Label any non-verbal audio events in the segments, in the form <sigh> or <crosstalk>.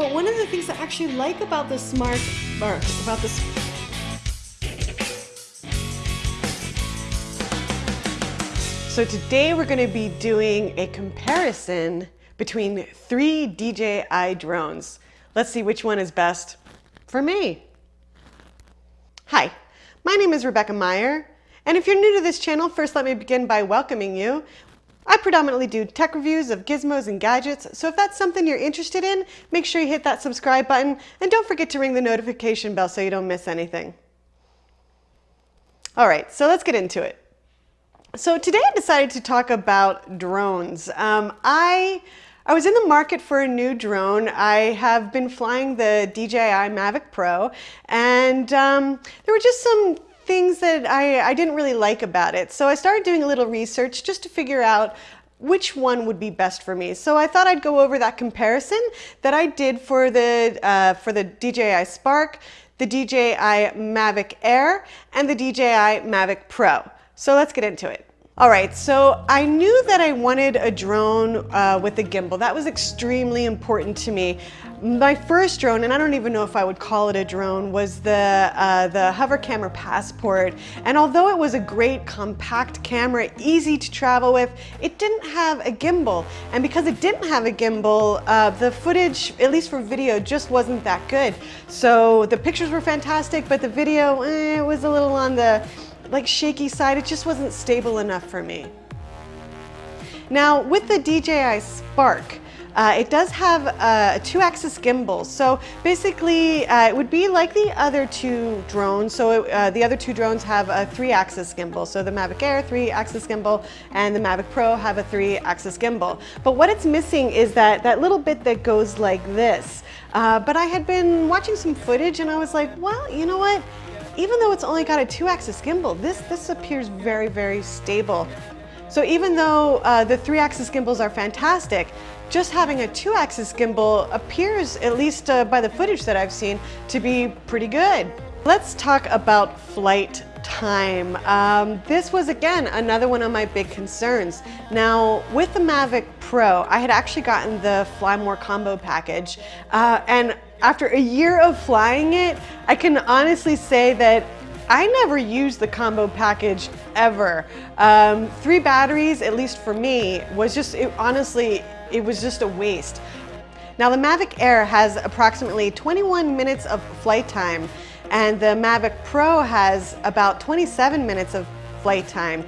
But one of the things I actually like about the smart, or about this, So today we're going to be doing a comparison between three DJI drones. Let's see which one is best for me. Hi, my name is Rebecca Meyer, and if you're new to this channel, first let me begin by welcoming you. I predominantly do tech reviews of gizmos and gadgets, so if that's something you're interested in, make sure you hit that subscribe button and don't forget to ring the notification bell so you don't miss anything. All right, so let's get into it. So today I decided to talk about drones. Um, I I was in the market for a new drone. I have been flying the DJI Mavic Pro, and um, there were just some things that I, I didn't really like about it. So I started doing a little research just to figure out which one would be best for me. So I thought I'd go over that comparison that I did for the, uh, for the DJI Spark, the DJI Mavic Air, and the DJI Mavic Pro. So let's get into it. All right, so I knew that I wanted a drone uh, with a gimbal. That was extremely important to me. My first drone, and I don't even know if I would call it a drone, was the, uh, the Hover Camera Passport. And although it was a great compact camera, easy to travel with, it didn't have a gimbal. And because it didn't have a gimbal, uh, the footage, at least for video, just wasn't that good. So the pictures were fantastic, but the video, eh, was a little on the like shaky side, it just wasn't stable enough for me. Now with the DJI Spark, uh, it does have a two-axis gimbal. So basically, uh, it would be like the other two drones. So uh, the other two drones have a three-axis gimbal. So the Mavic Air, three-axis gimbal, and the Mavic Pro have a three-axis gimbal. But what it's missing is that, that little bit that goes like this. Uh, but I had been watching some footage and I was like, well, you know what? even though it's only got a two-axis gimbal, this, this appears very, very stable. So even though uh, the three-axis gimbals are fantastic, just having a two-axis gimbal appears, at least uh, by the footage that I've seen, to be pretty good. Let's talk about flight time. Um, this was, again, another one of my big concerns. Now, with the Mavic Pro, I had actually gotten the Fly More combo package, uh, and after a year of flying it, I can honestly say that I never used the combo package ever. Um, three batteries, at least for me, was just, it, honestly, it was just a waste. Now the Mavic Air has approximately 21 minutes of flight time and the Mavic Pro has about 27 minutes of flight time.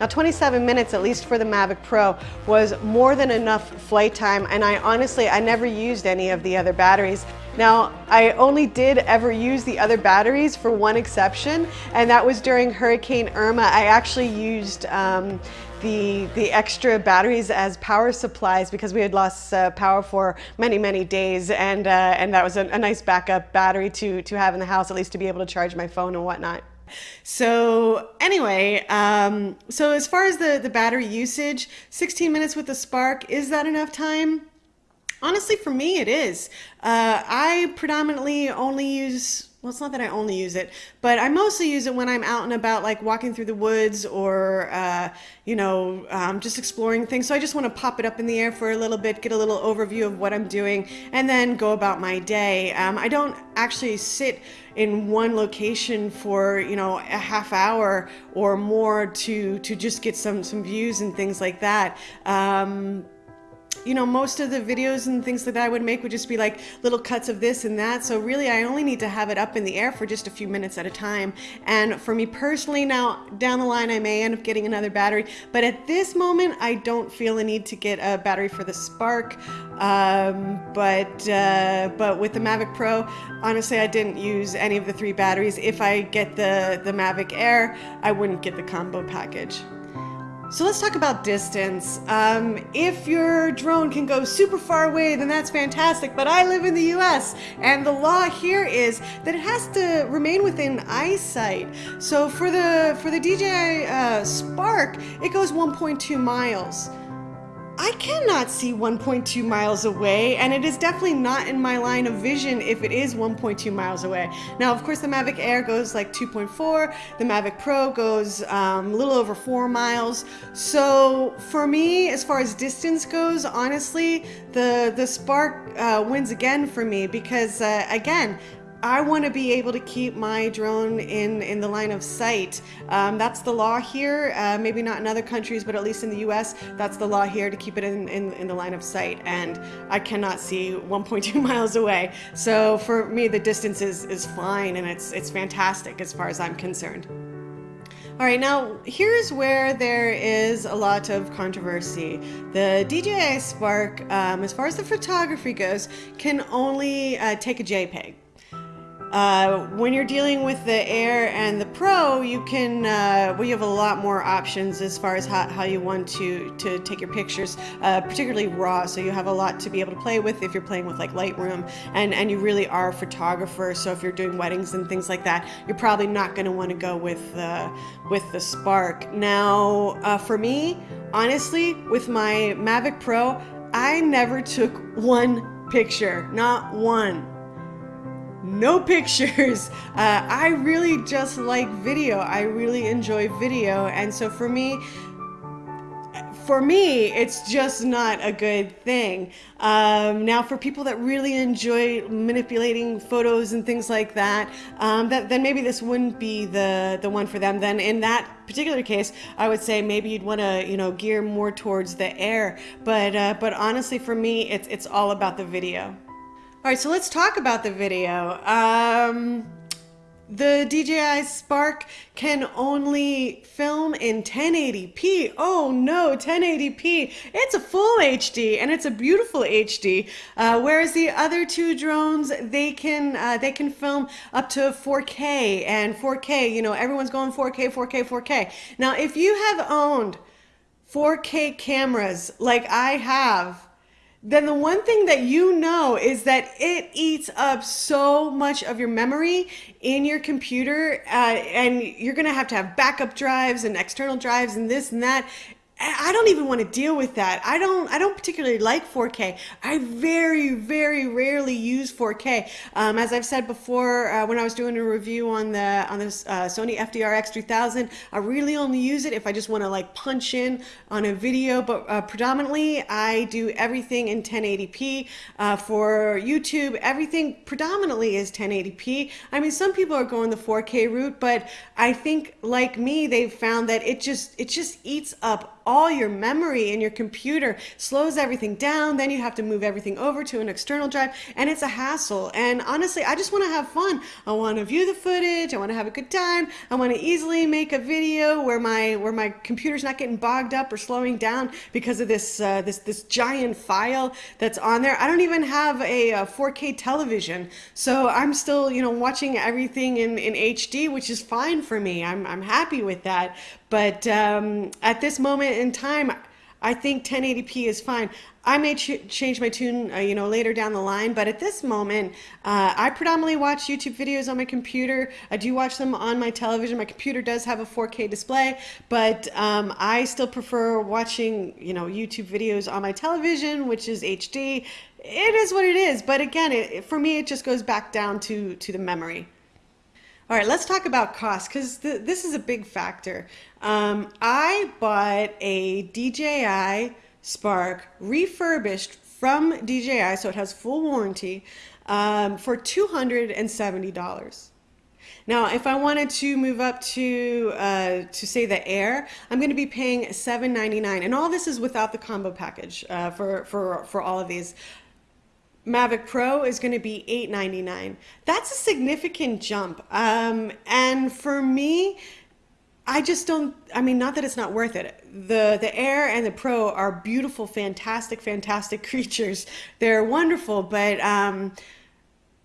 Now 27 minutes, at least for the Mavic Pro, was more than enough flight time and I honestly, I never used any of the other batteries. Now, I only did ever use the other batteries for one exception, and that was during Hurricane Irma. I actually used um, the, the extra batteries as power supplies because we had lost uh, power for many, many days, and, uh, and that was a, a nice backup battery to, to have in the house, at least to be able to charge my phone and whatnot. So anyway, um, so as far as the, the battery usage, 16 minutes with the Spark, is that enough time? Honestly, for me, it is. Uh, I predominantly only use well, it's not that I only use it, but I mostly use it when I'm out and about, like walking through the woods or, uh, you know, um, just exploring things. So I just want to pop it up in the air for a little bit, get a little overview of what I'm doing, and then go about my day. Um, I don't actually sit in one location for, you know, a half hour or more to, to just get some, some views and things like that. Um, you know, most of the videos and things that I would make would just be like little cuts of this and that. So really, I only need to have it up in the air for just a few minutes at a time. And for me personally, now down the line, I may end up getting another battery. But at this moment, I don't feel a need to get a battery for the Spark. Um, but, uh, but with the Mavic Pro, honestly, I didn't use any of the three batteries. If I get the, the Mavic Air, I wouldn't get the combo package. So let's talk about distance. Um, if your drone can go super far away, then that's fantastic, but I live in the US, and the law here is that it has to remain within eyesight. So for the, for the DJI uh, Spark, it goes 1.2 miles. I cannot see 1.2 miles away, and it is definitely not in my line of vision if it is 1.2 miles away. Now, of course, the Mavic Air goes like 2.4, the Mavic Pro goes um, a little over four miles. So for me, as far as distance goes, honestly, the, the Spark uh, wins again for me because, uh, again, I want to be able to keep my drone in, in the line of sight. Um, that's the law here, uh, maybe not in other countries, but at least in the US, that's the law here to keep it in, in, in the line of sight. And I cannot see 1.2 <laughs> miles away. So for me, the distance is, is fine and it's, it's fantastic as far as I'm concerned. All right, now here's where there is a lot of controversy. The DJI Spark, um, as far as the photography goes, can only uh, take a JPEG. Uh, when you're dealing with the Air and the Pro, you can, uh, well, you have a lot more options as far as how, how you want to, to take your pictures, uh, particularly RAW. So you have a lot to be able to play with if you're playing with like Lightroom and, and you really are a photographer. So if you're doing weddings and things like that, you're probably not going to want to go with, uh, with the Spark. Now, uh, for me, honestly, with my Mavic Pro, I never took one picture, not one no pictures. <laughs> Uh, I really just like video. I really enjoy video. And so for me, for me, it's just not a good thing. Um, now, for people that really enjoy manipulating photos and things like that, um, that then maybe this wouldn't be the the one for them. Then, in that particular case, I would say maybe you'd want to you know gear more towards the air. But uh, but honestly, for me, it's it's all about the video. All right, so let's talk about the video. Um, the DJI Spark can only film in 1080p. Oh no, 1080p. It's a full HD and it's a beautiful HD. Uh, whereas the other two drones, they can uh, they can film up to 4K and 4K. You know, everyone's going 4K, 4K, 4K. Now, if you have owned 4K cameras like I have, then the one thing that you know is that it eats up so much of your memory in your computer uh, and you're going to have to have backup drives and external drives and this and that I don't even want to deal with that. I don't. I don't particularly like 4K. I very, very rarely use 4K. Um, as I've said before, uh, when I was doing a review on the on this uh, Sony FDR X3000, I really only use it if I just want to like punch in on a video. But uh, predominantly, I do everything in 1080p uh, for YouTube. Everything predominantly is 1080p. I mean, some people are going the 4K route, but I think like me, they've found that it just it just eats up all your memory in your computer, slows everything down. Then you have to move everything over to an external drive, and it's a hassle. And honestly, I just want to have fun. I want to view the footage. I want to have a good time. I want to easily make a video where my where my computer's not getting bogged up or slowing down because of this uh, this this giant file that's on there. I don't even have a, a 4K television, so I'm still you know watching everything in in HD, which is fine for me. I'm I'm happy with that. But um, at this moment in time, I think 1080p is fine. I may ch change my tune, uh, you know, later down the line, but at this moment, uh, I predominantly watch YouTube videos on my computer. I do watch them on my television. My computer does have a 4K display, but um, I still prefer watching, you know, YouTube videos on my television, which is HD. It is what it is, but again, it, for me, it just goes back down to to the memory. All right, let's talk about cost because th this is a big factor. Um, I bought a DJI Spark refurbished from DJI, so it has full warranty, um, for $270. Now, if I wanted to move up to, uh, to say the Air, I'm going to be paying 799. And all this is without the combo package uh, for, for, for all of these. Mavic Pro is going to be 899. That's a significant jump. Um, and for me, I just don't, I mean, not that it's not worth it. The, the Air and the Pro are beautiful, fantastic, fantastic <laughs> creatures. They're wonderful, but um,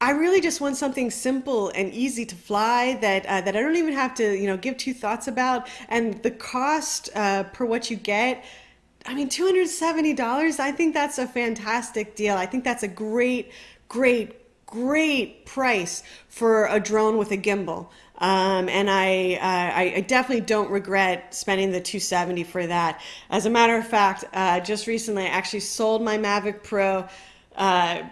I really just want something simple and easy to fly that, uh, that I don't even have to, you know, give two thoughts about. And the cost uh, per what you get, I mean, $270, I think that's a fantastic deal. I think that's a great, great great price for a drone with a gimbal. Um, and I, uh, I, definitely don't regret spending the 270 for that. As a matter of fact, uh, just recently I actually sold my Mavic Pro, uh,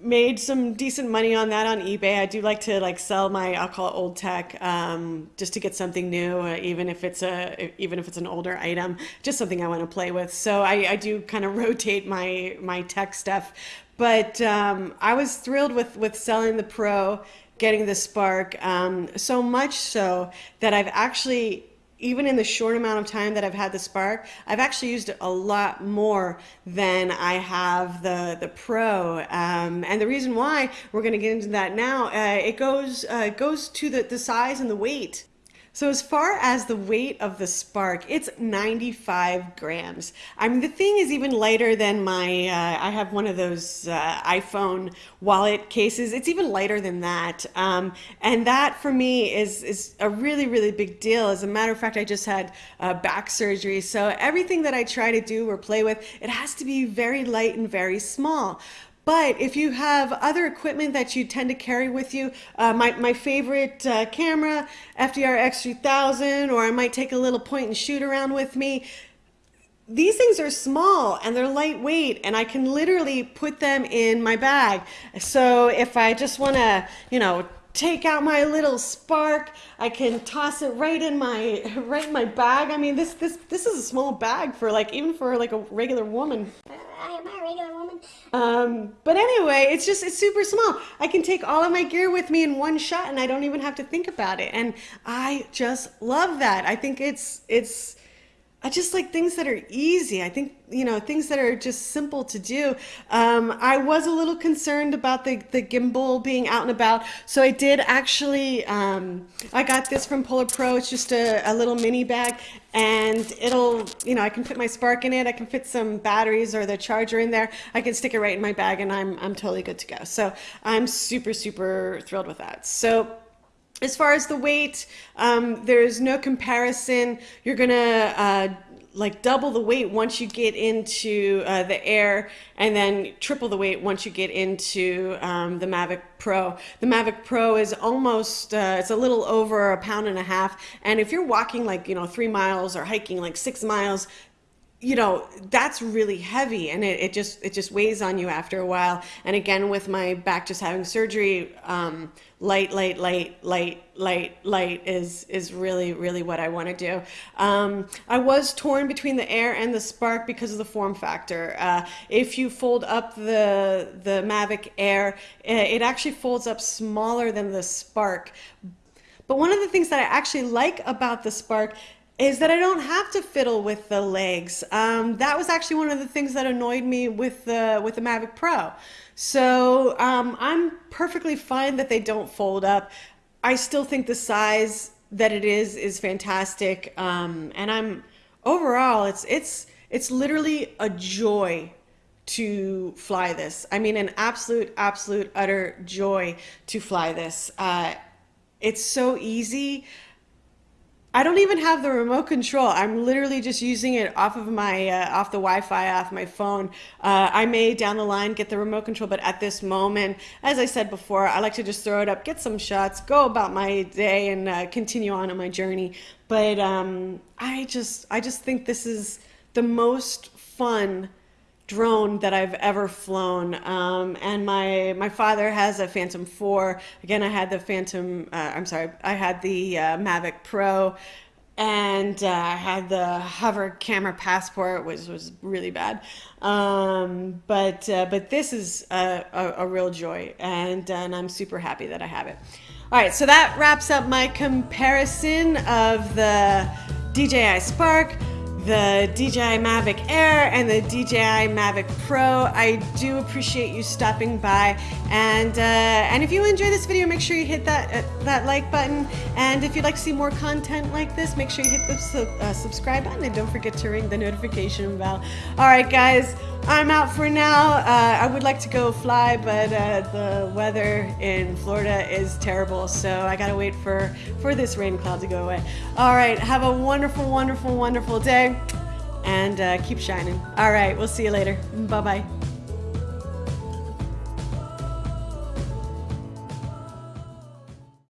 made some decent money on that on eBay. I do like to like sell my I'll call it old tech um, just to get something new, uh, even if it's a even if it's an older item, just something I want to play with. So I, I do kind of <laughs> rotate my my tech stuff. But um, I was thrilled with with selling the Pro getting the spark um, so much so that I've actually even in the short amount of time that I've had the Spark, I've actually used it a lot more than I have the the Pro. Um, and the reason why we're going to get into that now, uh, it goes uh, goes to the the size and the weight. So as far as the weight of the Spark, it's 95 grams. I mean, the thing is even lighter than my, uh, I have one of those uh, iPhone wallet cases. It's even lighter than that. Um, and that for me is, is a really, really big deal. As a matter of fact, I just had uh, back surgery. So everything that I try to do or play with, it has to be very light and very small. But if you have other equipment that you tend to carry with you, uh, my, my favorite uh, camera, FDR X3000, or I might take a little point and shoot around with me, these things are small and they're lightweight and I can literally put them in my bag. So if I just want to, you know, take out my little spark, I can toss it right in my right in my bag. I mean, this this this is a small bag for like even for like a regular woman. I am a regular woman. Um, but anyway, it's just, it's super small. I can take all of my gear with me in one shot and I don't even have to think about it. And I just love that. I think it's, it's, I just like things that are easy. I think, you know, things that are just simple to do. Um, I was a little concerned about the, the gimbal being out and about. So I did actually, um, I got this from Polar Pro. It's just a, a little mini bag and it'll, you know, I can fit my Spark in it. I can fit some batteries or the charger in there. I can stick it right in my bag and I'm, I'm totally good to go. So I'm super, super thrilled with that. So as far as the weight, um, there's no comparison. You're gonna uh, like double the weight once you get into uh, the air and then triple the weight once you get into um, the Mavic Pro. The Mavic Pro is almost, uh, it's a little over a pound and a half. And if you're walking like, you know, three miles or hiking like six miles, you know that's really heavy and it, it just it just weighs on you after a while. And again with my back just having surgery um, light light light light light light is is really really what i want to do. Um, i was torn between the air and the spark because of the form factor. Uh, if you fold up the the mavic air it actually folds up smaller than the spark. But one of the things that i actually like about the spark is that I don't have to fiddle with the legs. Um, that was actually one of the things that annoyed me with the with the Mavic Pro. So um, I'm perfectly fine that they don't fold up. I still think the size that it is is fantastic, um, and I'm overall it's it's it's literally a joy to fly this. I mean, an absolute, absolute, utter joy to fly this. Uh, it's so easy. I don't even have the remote control. I'm literally just using it off of my uh, off the Wi-Fi off my phone. Uh, I may down the line get the remote control, but at this moment, as I said before, I like to just throw it up, get some shots, go about my day, and uh, continue on on my journey. But um, I just I just think this is the most fun drone that I've ever flown. Um, and my my father has a Phantom 4. Again, I had the Phantom, uh, I'm sorry, I had the uh, Mavic Pro and uh, I had the hover camera passport, which was really bad. Um, but uh, but this is a, a, a real joy, and, and I'm super happy that I have it. All right, so that wraps up my comparison of the DJI Spark the DJI Mavic Air and the DJI Mavic Pro. I do appreciate you stopping by and uh, and if you enjoy this video make sure you hit that uh, that like button and if you'd like to see more content like this make sure you hit the su uh, subscribe button and don't forget to ring the notification bell. Alright guys I'm out for now. Uh, I would like to go fly, but uh, the weather in Florida is terrible, so I gotta wait for, for this rain cloud to go away. All right, have a wonderful, wonderful, wonderful day, and uh, keep shining. All right, we'll see you later. Bye-bye.